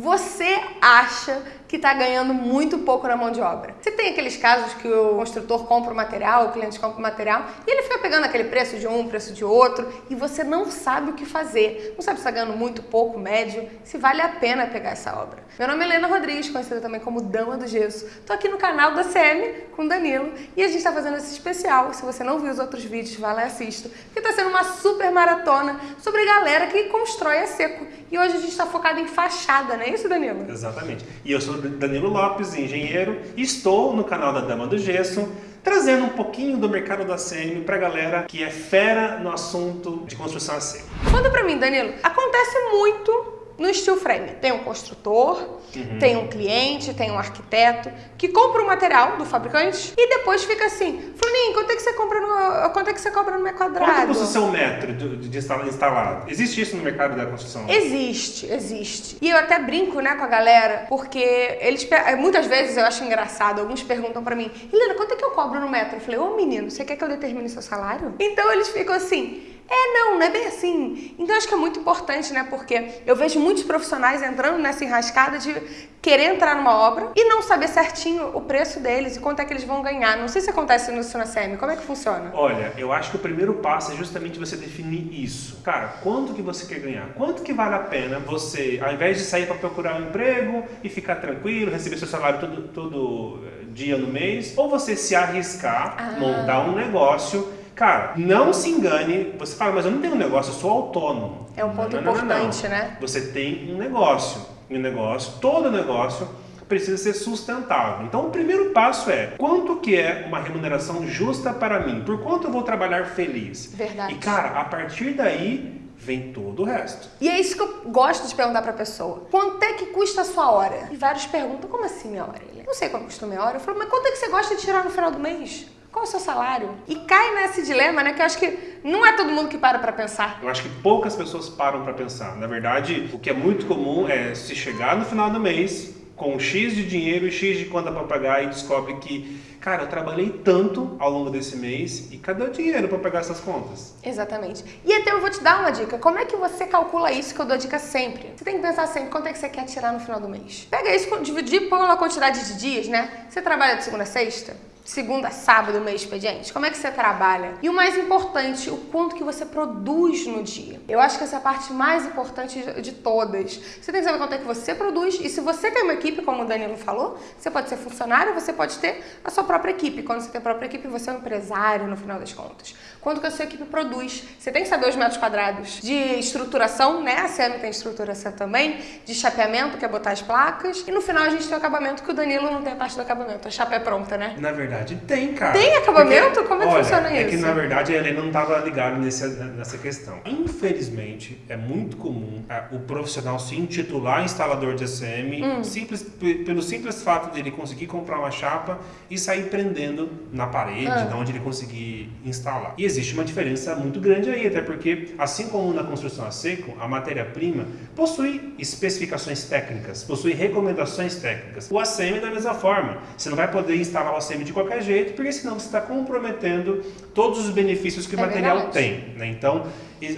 Você acha que está ganhando muito pouco na mão de obra? Você tem aqueles casos que o construtor compra o material, o cliente compra o material e ele fica pegando aquele preço de um, preço de outro e você não sabe o que fazer. Não sabe se está ganhando muito, pouco, médio, se vale a pena pegar essa obra. Meu nome é Helena Rodrigues, conhecida também como Dama do Gesso. Estou aqui no canal da CM com Danilo e a gente está fazendo esse especial. Se você não viu os outros vídeos, vai lá e assista. Porque está sendo uma super maratona sobre galera que constrói a seco. E hoje a gente está focado em fachada, né? É isso, Danilo? Exatamente. E eu sou Danilo Lopes, engenheiro, e estou no canal da Dama do Gesso, trazendo um pouquinho do mercado da CM para a galera que é fera no assunto de construção a seco. Conta para mim, Danilo. Acontece muito no steel frame. Tem um construtor, uhum. tem um cliente, tem um arquiteto que compra o material do fabricante e depois fica assim, Flaninho, quanto é que você compra no, quanto é que você cobra no metro quadrado? Quanto custa o seu metro de, de instalado? Existe isso no mercado da construção? Existe, existe. E eu até brinco, né, com a galera, porque eles muitas vezes eu acho engraçado, alguns perguntam para mim, Helena, quanto é que eu cobro no metro? Eu falei, ô menino, você quer que eu determine seu salário? Então eles ficam assim, é, não, não é bem assim. Então acho que é muito importante, né? Porque eu vejo muitos profissionais entrando nessa enrascada de querer entrar numa obra e não saber certinho o preço deles e quanto é que eles vão ganhar. Não sei se acontece no Sunacem, como é que funciona? Olha, eu acho que o primeiro passo é justamente você definir isso. Cara, quanto que você quer ganhar? Quanto que vale a pena você, ao invés de sair para procurar um emprego e ficar tranquilo, receber seu salário todo, todo eh, dia no mês, ou você se arriscar, ah. montar um negócio Cara, não se engane. Você fala, mas eu não tenho um negócio, eu sou autônomo. É um ponto não, importante, não, não, né? Você tem um negócio. E um negócio, todo negócio precisa ser sustentável. Então o primeiro passo é, quanto que é uma remuneração justa para mim? Por quanto eu vou trabalhar feliz? Verdade. E cara, a partir daí vem todo o resto. E é isso que eu gosto de perguntar para a pessoa. Quanto é que custa a sua hora? E vários perguntam, como assim minha hora? Não sei quanto custa minha hora. Eu falo, mas quanto é que você gosta de tirar no final do mês? Qual é o seu salário? E cai nesse dilema, né? Que eu acho que não é todo mundo que para para pensar. Eu acho que poucas pessoas param para pensar. Na verdade, o que é muito comum é se chegar no final do mês com X de dinheiro e X de conta para pagar e descobre que, cara, eu trabalhei tanto ao longo desse mês e cadê o dinheiro para pagar essas contas? Exatamente. E até eu vou te dar uma dica. Como é que você calcula isso que eu dou dica sempre? Você tem que pensar sempre quanto é que você quer tirar no final do mês. Pega isso, dividir pela quantidade de dias, né? Você trabalha de segunda a sexta? Segunda a sábado, meu expediente? Como é que você trabalha? E o mais importante, o quanto que você produz no dia. Eu acho que essa é a parte mais importante de todas. Você tem que saber quanto é que você produz e se você tem uma equipe, como o Danilo falou, você pode ser funcionário, você pode ter a sua própria equipe. Quando você tem a própria equipe, você é um empresário no final das contas. Quanto que a sua equipe produz? Você tem que saber os metros quadrados de estruturação, né? A CM tem estruturação também, de chapeamento, que é botar as placas. E no final a gente tem o acabamento, que o Danilo não tem a parte do acabamento. A chapa é pronta, né? Na verdade, verdade tem, cara. Tem acabamento? Porque, Como é que olha, funciona isso? É que na verdade a Helena não estava ligada nessa, nessa questão. Infelizmente, é muito comum é, o profissional se intitular instalador de ACM hum. simples, pelo simples fato de ele conseguir comprar uma chapa e sair prendendo na parede, ah. de onde ele conseguir instalar. E existe uma diferença muito grande aí, até porque, assim como na construção a seco, a matéria-prima possui especificações técnicas, possui recomendações técnicas. O ACM da mesma forma. Você não vai poder instalar o ACM de qualquer qualquer jeito, porque senão você está comprometendo todos os benefícios que é o material verdade. tem. Né? Então,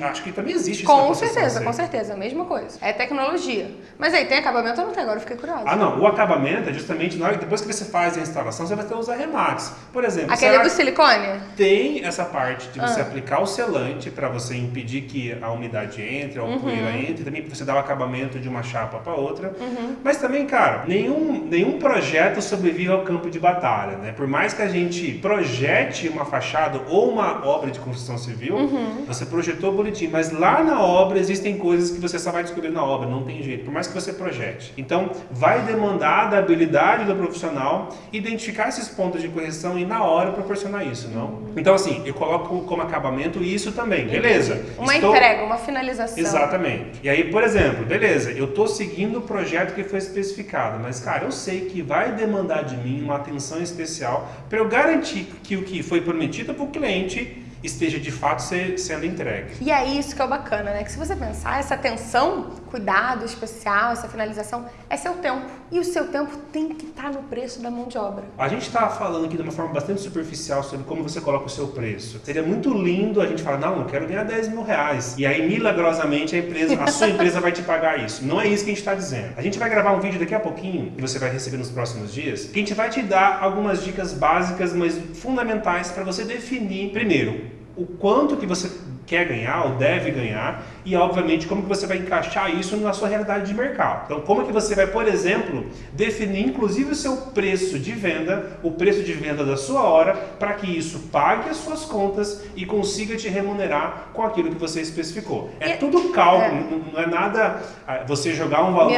acho que também existe isso Com certeza, com certeza, a mesma coisa. É tecnologia. Mas aí, tem acabamento ou não tem? Agora eu fiquei curiosa. Ah, não. O acabamento é justamente na hora, depois que você faz a instalação, você vai ter os arremates. Por exemplo... Aquele do silicone? Tem essa parte de você ah. aplicar o selante para você impedir que a umidade entre, a uhum. poeira entre, também você dar o acabamento de uma chapa para outra. Uhum. Mas também, cara, nenhum, nenhum projeto sobrevive ao campo de batalha, né? Por mais que a gente projete uma fachada ou uma obra de construção civil, uhum. você projetou bonitinho, mas lá na obra existem coisas que você só vai descobrir na obra, não tem jeito, por mais que você projete. Então, vai demandar da habilidade do profissional identificar esses pontos de correção e na hora proporcionar isso, não? Então, assim, eu coloco como acabamento isso também, beleza. Uma estou... entrega, uma finalização. Exatamente. E aí, por exemplo, beleza, eu estou seguindo o projeto que foi especificado, mas, cara, eu sei que vai demandar de mim uma atenção especial para eu garantir que o que foi prometido para o cliente esteja de fato sendo entregue. E é isso que é o bacana, né? Que se você pensar, essa atenção, cuidado especial, essa finalização, é seu tempo. E o seu tempo tem que estar no preço da mão de obra. A gente está falando aqui de uma forma bastante superficial sobre como você coloca o seu preço. Seria muito lindo a gente falar, não, eu quero ganhar 10 mil reais. E aí, milagrosamente, a empresa, a sua empresa vai te pagar isso. Não é isso que a gente está dizendo. A gente vai gravar um vídeo daqui a pouquinho, que você vai receber nos próximos dias, que a gente vai te dar algumas dicas básicas, mas fundamentais para você definir, primeiro, o quanto que você quer ganhar ou deve ganhar e, obviamente, como que você vai encaixar isso na sua realidade de mercado. Então, como que você vai, por exemplo, definir inclusive o seu preço de venda, o preço de venda da sua hora, para que isso pague as suas contas e consiga te remunerar com aquilo que você especificou. É e, tudo cálculo, é. não é nada ah, você jogar um valor e,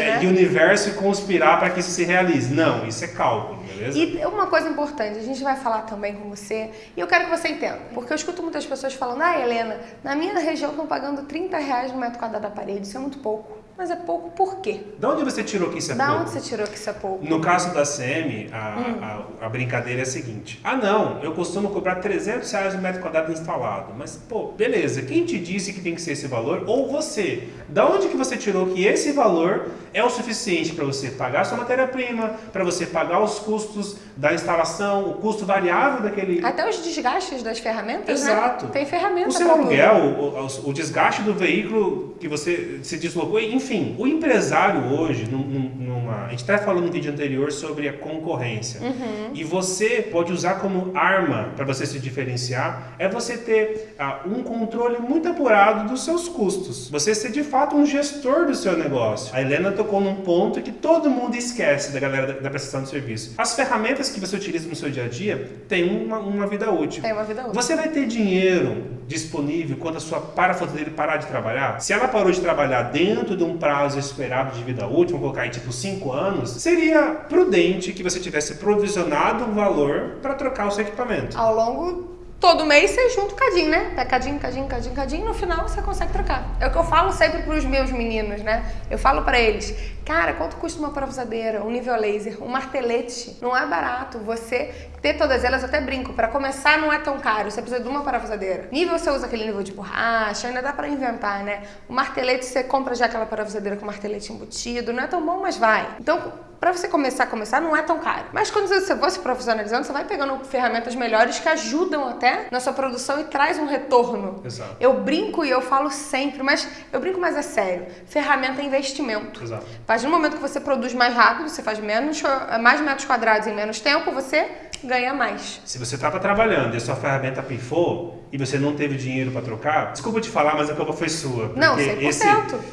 é, né? e o universo e conspirar para que isso se realize. Não, isso é cálculo. Beleza? E uma coisa importante, a gente vai falar também com você, e eu quero que você entenda, porque eu escuto muitas pessoas falando, ah, Helena, na minha região estão pagando 30 reais no metro quadrado da parede, isso é muito pouco. Mas é pouco por quê? Da onde você tirou que isso é da pouco? Da onde você tirou que isso é pouco? No caso da CM, a, hum. a, a, brincadeira é a seguinte. Ah, não, eu costumo cobrar 300 reais no metro quadrado instalado. Mas, pô, beleza, quem te disse que tem que ser esse valor? Ou você? Da onde que você tirou que esse valor é o suficiente para você pagar sua matéria-prima, para você pagar os custos da instalação, o custo variável daquele... Até os desgastes das ferramentas, né? Exato. Né? Tem ferramenta O seu aluguel, o, o, o desgaste do veículo que você se deslocou, enfim, enfim, o empresário hoje, numa, a gente está falando no vídeo anterior sobre a concorrência, uhum. e você pode usar como arma para você se diferenciar, é você ter uh, um controle muito apurado dos seus custos. Você ser de fato um gestor do seu negócio. A Helena tocou num ponto que todo mundo esquece da galera da, da prestação de serviço. As ferramentas que você utiliza no seu dia a dia têm uma, uma vida útil. Tem uma vida útil. Você vai ter dinheiro disponível quando a sua parafusadeira parar de trabalhar? Se ela parou de trabalhar dentro de um prazo esperado de vida útil, vamos colocar aí tipo 5 anos, seria prudente que você tivesse provisionado um valor para trocar o seu equipamento. Ao longo todo mês você junta o cadinho, né? Pega cadinho, cadinho, cadinho, cadinho, no final você consegue trocar. É o que eu falo sempre para os meus meninos, né? Eu falo para eles, cara, quanto custa uma parafusadeira, um nível laser, um martelete? Não é barato. Você ter todas elas, eu até brinco, para começar não é tão caro, você precisa de uma parafusadeira. Nível você usa aquele nível de borracha, ainda dá para inventar, né? O martelete você compra já aquela parafusadeira com martelete embutido, não é tão bom, mas vai. Então, para você começar a começar, não é tão caro. Mas quando você for se profissionalizando, você vai pegando ferramentas melhores que ajudam até na sua produção e traz um retorno. Exato. Eu brinco e eu falo sempre, mas eu brinco mais a sério. Ferramenta é investimento. Exato. Partir do momento que você produz mais rápido, você faz menos, mais metros quadrados em menos tempo, você ganha mais. Se você estava trabalhando e a sua ferramenta pifou e você não teve dinheiro para trocar, desculpa te falar, mas a culpa foi sua. Não, 100%. Esse,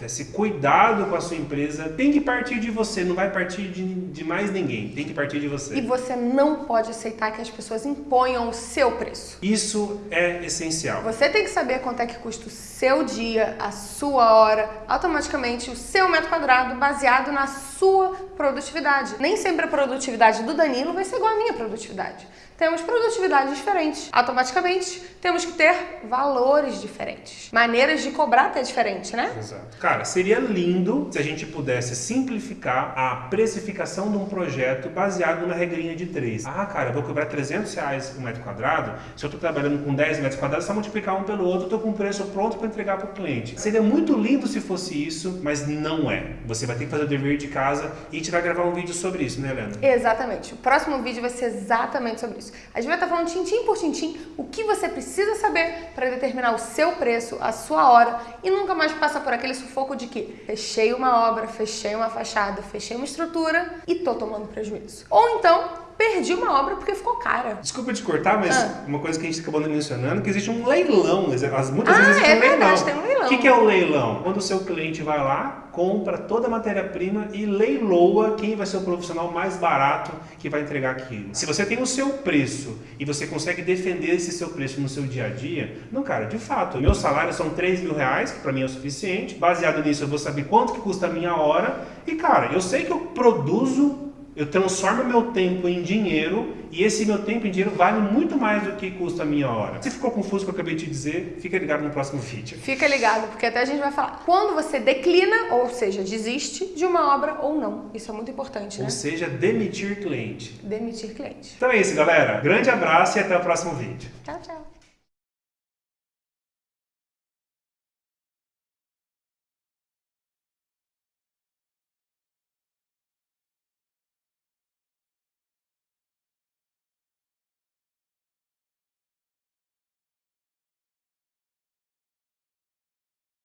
esse cuidado com a sua empresa tem que partir de você, não vai partir de, de mais ninguém, tem que partir de você. E você não pode aceitar que as pessoas imponham o seu preço. Isso é essencial. Você tem que saber quanto é que custa o seu dia, a sua hora, automaticamente o seu metro quadrado baseado na sua produtividade. Nem sempre a produtividade do Danilo vai ser igual à minha produtividade temos produtividades diferentes. Automaticamente, temos que ter valores diferentes. Maneiras de cobrar até diferente, né? Exato. Cara, seria lindo se a gente pudesse simplificar a precificação de um projeto baseado numa regrinha de três. Ah, cara, eu vou cobrar 300 reais um metro quadrado. Se eu estou trabalhando com 10 metros quadrados, só multiplicar um pelo outro, estou com o preço pronto para entregar para o cliente. Seria muito lindo se fosse isso, mas não é. Você vai ter que fazer o dever de casa e a gente vai gravar um vídeo sobre isso, né, Helena? Exatamente. O próximo vídeo vai ser exatamente sobre isso isso. A gente vai estar falando tintim por tintim o que você precisa saber para determinar o seu preço, a sua hora e nunca mais passar por aquele sufoco de que fechei uma obra, fechei uma fachada, fechei uma estrutura e tô tomando prejuízo. Ou então perdi uma obra porque ficou cara. Desculpa te cortar, mas ah. uma coisa que a gente acabou mencionando que existe um leilão. As, muitas ah, vezes existe é um verdade, leilão. tem um leilão. O que, que é o leilão? Quando o seu cliente vai lá, compra toda a matéria-prima e leiloa quem vai ser o profissional mais barato que vai entregar aquilo. Se você tem o seu preço e você consegue defender esse seu preço no seu dia a dia, não, cara, de fato, meu salário são 3 mil reais, que para mim é o suficiente. Baseado nisso, eu vou saber quanto que custa a minha hora. E, cara, eu sei que eu produzo eu transformo meu tempo em dinheiro e esse meu tempo em dinheiro vale muito mais do que custa a minha hora. Se ficou confuso o que eu acabei de dizer, fica ligado no próximo vídeo. Fica ligado, porque até a gente vai falar quando você declina, ou seja, desiste de uma obra ou não. Isso é muito importante, né? Ou seja, demitir cliente. Demitir cliente. Então é isso, galera. Grande abraço e até o próximo vídeo. Tchau, tchau.